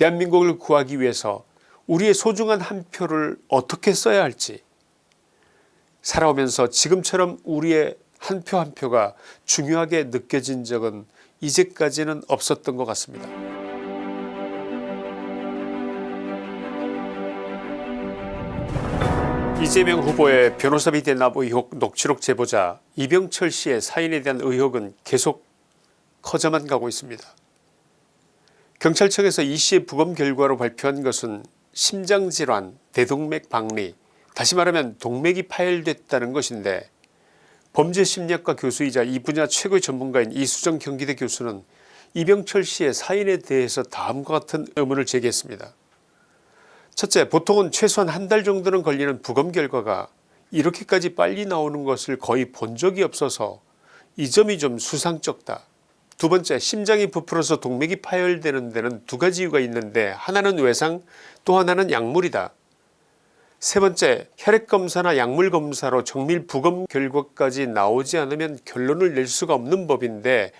대한민국을 구하기 위해서 우리의 소중한 한 표를 어떻게 써야 할지 살아오면서 지금처럼 우리의 한표한 표가 중요하게 느껴진 적은 이제까지는 없었던 것 같습니다. 이재명 후보의 변호사비 대납 의혹 녹취록 제보자 이병철 씨의 사인에 대한 의혹은 계속 커져만 가고 있습니다. 경찰청에서 이 씨의 부검 결과로 발표한 것은 심장질환, 대동맥 박리, 다시 말하면 동맥이 파열됐다는 것인데 범죄심리학과 교수이자 이 분야 최고의 전문가인 이수정 경기대 교수는 이병철 씨의 사인에 대해서 다음과 같은 의문을 제기했습니다. 첫째 보통은 최소한 한 달 정도는 걸리는 부검 결과가 이렇게까지 빨리 나오는 것을 거의 본 적이 없어서 이 점이 좀 수상쩍다. 두 번째 심장이 부풀어서 동맥이 파열되는 데는 두 가지 이유가 있는데 하나는 외상 또 하나는 약물이다. 세 번째 혈액검사나 약물검사로 정밀 부검 결과까지 나오지 않으면 결론을 낼 수가 없는 법인데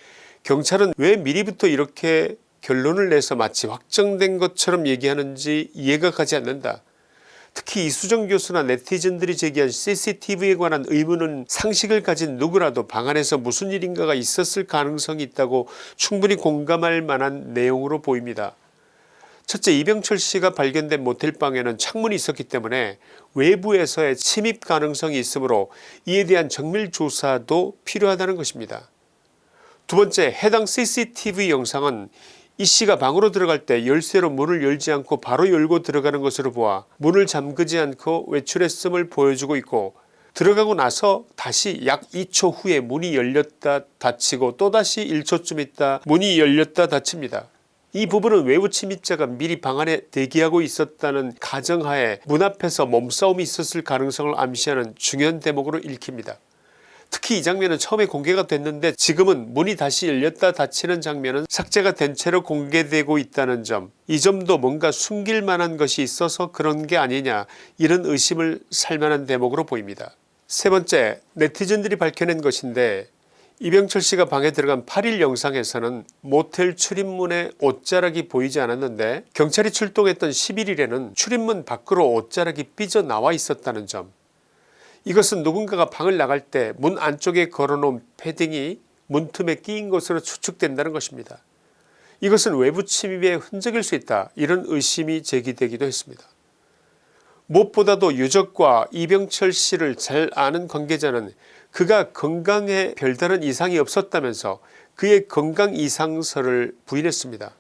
경찰은 왜 미리부터 이렇게 결론을 내서 마치 확정된 것처럼 얘기하는지 이해가 가지 않는다. 특히 이수정 교수나 네티즌들이 제기한 cctv에 관한 의문은 상식을 가진 누구라도 방 안에서 무슨 일인가가 있었을 가능성이 있다고 충분히 공감할 만한 내용으로 보입니다. 첫째 이병철 씨가 발견된 모텔방에는 창문이 있었기 때문에 외부에서의 침입 가능성이 있으므로 이에 대한 정밀 조사도 필요하다는 것입니다. 두 번째 해당 cctv 영상은 이 씨가 방으로 들어갈 때 열쇠로 문을 열지 않고 바로 열고 들어가는 것으로 보아 문을 잠그지 않고 외출했음을 보여주고 있고 들어가고 나서 다시 약 2초 후에 문이 열렸다 닫히고 또다시 1초쯤 있다 문이 열렸다 닫힙니다. 이 부분은 외부 침입자가 미리 방 안에 대기하고 있었다는 가정하에 문 앞에서 몸싸움이 있었을 가능성을 암시하는 중요한 대목으로 읽힙니다. 특히 이 장면은 처음에 공개가 됐는데 지금은 문이 다시 열렸다 닫히는 장면은 삭제가 된 채로 공개되고 있다는 점 이 점도 뭔가 숨길 만한 것이 있어서 그런 게 아니냐 이런 의심을 살만한 대목으로 보입니다. 세 번째 네티즌들이 밝혀낸 것인데 이병철 씨가 방에 들어간 8일 영상에서는 모텔 출입문에 옷자락이 보이지 않았는데 경찰이 출동했던 11일에는 출입문 밖으로 옷자락이 삐져나와 있었다는 점 이것은 누군가가 방을 나갈 때 문 안쪽에 걸어놓은 패딩이 문틈에 끼인 것으로 추측된다는 것입니다. 이것은 외부 침입의 흔적일 수 있다 이런 의심이 제기되기도 했습니다. 무엇보다도 유족과 이병철 씨를 잘 아는 관계자는 그가 건강에 별다른 이상이 없었다면서 그의 건강 이상설을 부인했습니다.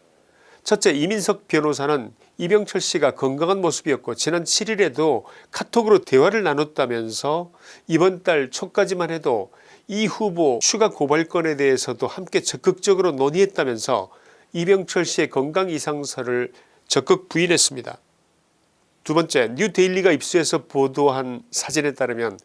첫째 이민석 변호사는 이병철 씨가 건강한 모습이었고 지난 7일에도 카톡으로 대화를 나눴다면서 이번 달 초까지만 해도 이 후보 추가 고발건에 대해서도 함께 적극적으로 논의했다면서 이병철 씨의 건강 이상설을 적극 부인했습니다. 두 번째 뉴데일리가 입수해서 보도한 사진에 따르면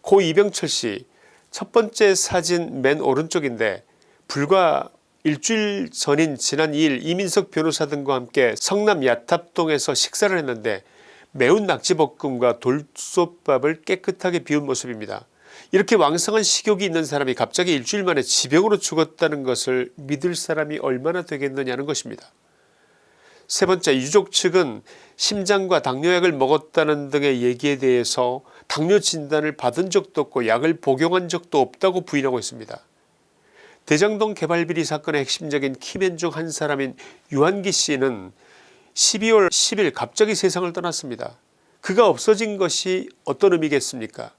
고 이병철 씨 첫 번째 사진 맨 오른쪽인데 불과 일주일 전인 지난 2일 이민석 변호사 등과 함께 성남 야탑동에서 식사를 했는데 매운 낙지볶음과 돌솥밥을 깨끗하게 비운 모습입니다. 이렇게 왕성한 식욕이 있는 사람이 갑자기 일주일 만에 지병으로 죽었다는 것을 믿을 사람이 얼마나 되겠느냐는 것입니다. 세 번째 유족 측은 심장과 당뇨약을 먹었다는 등의 얘기에 대해서 당뇨 진단을 받은 적도 없고 약을 복용한 적도 없다고 부인하고 있습니다. 대장동 개발비리 사건의 핵심적인 키맨 중 한 사람인 유한기 씨는 12월 10일 갑자기 세상을 떠났습니다. 그가 없어진 것이 어떤 의미겠습니까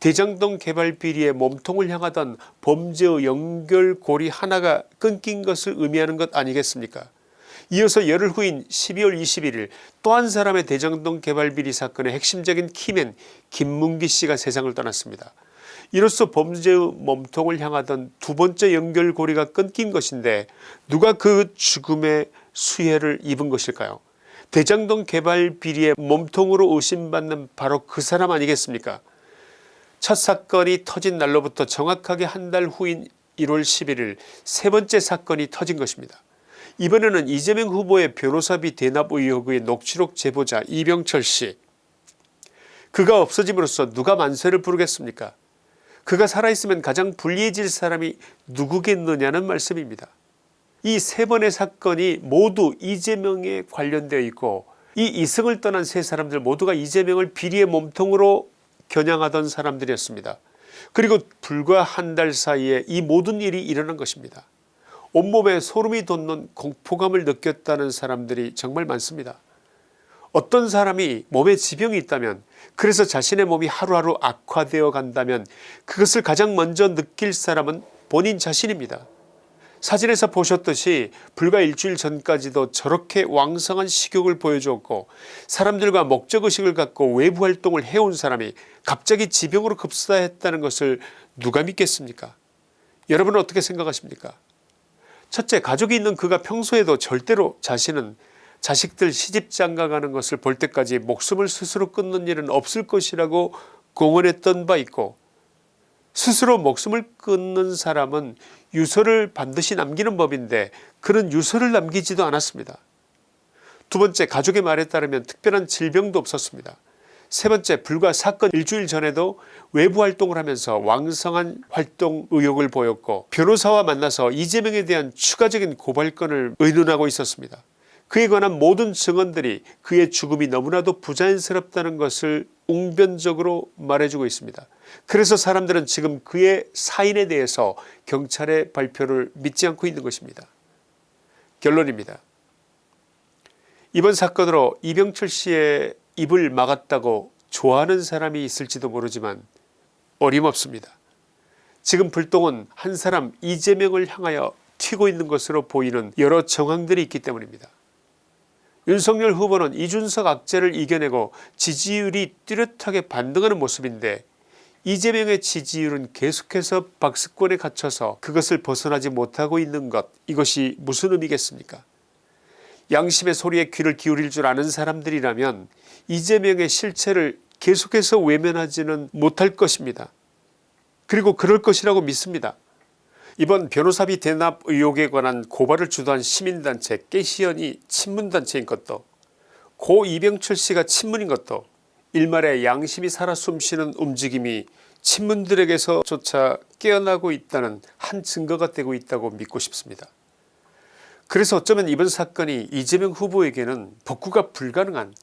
대장동 개발 비리의 몸통을 향하던 범죄의 연결고리 하나가 끊긴 것을 의미하는 것 아니겠습니까 이어서 열흘 후인 12월 21일 또 한 사람의 대장동 개발비리 사건의 핵심적인 키맨 김문기 씨가 세상을 떠났습니다. 이로써 범죄의 몸통을 향하던 두 번째 연결고리가 끊긴 것인데 누가 그 죽음의 수혜를 입은 것일까요 대장동 개발 비리의 몸통으로 의심받는 바로 그 사람 아니겠습니까 첫 사건이 터진 날로부터 정확하게 한 달 후인 1월 11일 세 번째 사건이 터진 것입니다. 이번에는 이재명 후보의 변호사비 대납 의혹의 녹취록 제보자 이병철 씨 그가 없어짐으로써 누가 만세를 부르겠습니까 그가 살아있으면 가장 불리해질 사람이 누구겠느냐는 말씀입니다. 이 세 번의 사건이 모두 이재명에 관련되어 있고 이 이승을 떠난 세 사람들 모두가 이재명을 비리의 몸통으로 겨냥하던 사람들이었습니다. 그리고 불과 한 달 사이에 이 모든 일이 일어난 것입니다. 온몸에 소름이 돋는 공포감을 느꼈다는 사람들이 정말 많습니다. 어떤 사람이 몸에 지병이 있다면 그래서 자신의 몸이 하루하루 악화되어 간다면 그것을 가장 먼저 느낄 사람은 본인 자신입니다. 사진에서 보셨듯이 불과 일주일 전까지도 저렇게 왕성한 식욕을 보여주었고 사람들과 목적의식을 갖고 외부 활동을 해온 사람이 갑자기 지병으로 급사했다는 것을 누가 믿겠습니까 여러분은 어떻게 생각하십니까 첫째 가족이 있는 그가 평소에도 절대로 자신은 자식들 시집 장가 가는 것을 볼 때까지 목숨을 스스로 끊는 일은 없을 것이라고 공언했던 바 있고 스스로 목숨을 끊는 사람은 유서를 반드시 남기는 법인데 그는 유서를 남기지도 않았습니다. 두 번째 가족의 말에 따르면 특별한 질병도 없었습니다. 세 번째 불과 사건 일주일 전에도 외부 활동을 하면서 왕성한 활동 의욕을 보였고 변호사와 만나서 이재명에 대한 추가적인 고발건을 의논하고 있었습니다. 그에 관한 모든 증언들이 그의 죽음이 너무나도 부자연스럽다는 것을 웅변적으로 말해주고 있습니다. 그래서 사람들은 지금 그의 사인에 대해서 경찰의 발표를 믿지 않고 있는 것입니다. 결론입니다. 이번 사건으로 이병철 씨의 입을 막았다고 좋아하는 사람이 있을지도 모르지만 어림없습니다. 지금 불똥은 한 사람 이재명을 향하여 튀고 있는 것으로 보이는 여러 정황들이 있기 때문입니다. 윤석열 후보는 이준석 악재를 이겨내고 지지율이 뚜렷하게 반등하는 모습인데 이재명의 지지율은 계속해서 박스권에 갇혀서 그것을 벗어나지 못하고 있는 것 이것이 무슨 의미겠습니까 양심의 소리에 귀를 기울일 줄 아는 사람들이라면 이재명의 실체를 계속해서 외면하지는 못할 것입니다. 그리고 그럴 것이라고 믿습니다. 이번 변호사비 대납 의혹에 관한 고발을 주도한 시민단체 깨시연이 친문단체인 것도 고 이병철 씨가 친문인 것도 일말의 양심이 살아 숨쉬는 움직임이 친문들에게서조차 깨어나고 있다는 한 증거가 되고 있다고 믿고 싶습니다. 그래서 어쩌면 이번 사건이 이재명 후보에게는 복구가 불가능한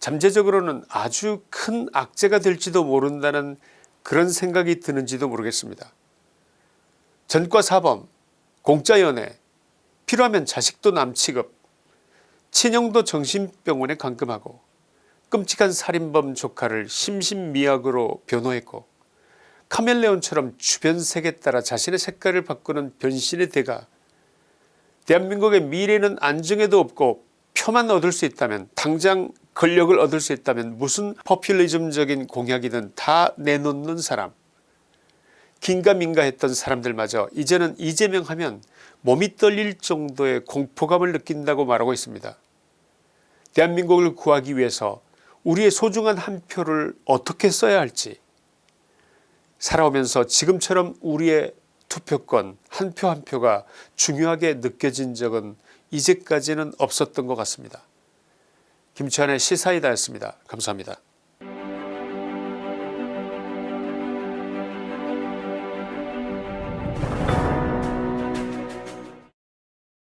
잠재적으로는 아주 큰 악재가 될지도 모른다는 그런 생각이 드는지도 모르겠습니다. 전과 사범, 공짜연애, 필요하면 자식도 남취급, 친형도 정신병원에 감금하고 끔찍한 살인범 조카를 심신미약으로 변호했고 카멜레온처럼 주변 색에 따라 자신의 색깔을 바꾸는 변신의 대가 대한민국의 미래는 안정에도 없고 표만 얻을 수 있다면 당장 권력을 얻을 수 있다면 무슨 포퓰리즘적인 공약이든 다 내놓는 사람 긴가민가 했던 사람들마저 이제는 이재명 하면 몸이 떨릴 정도의 공포감을 느낀다고 말하고 있습니다. 대한민국을 구하기 위해서 우리의 소중한 한 표를 어떻게 써야 할지 살아오면서 지금처럼 우리의 투표권 한표한 표가 중요하게 느껴진 적은 이제까지는 없었던 것 같습니다. 김치환의 시사이다였습니다. 감사합니다.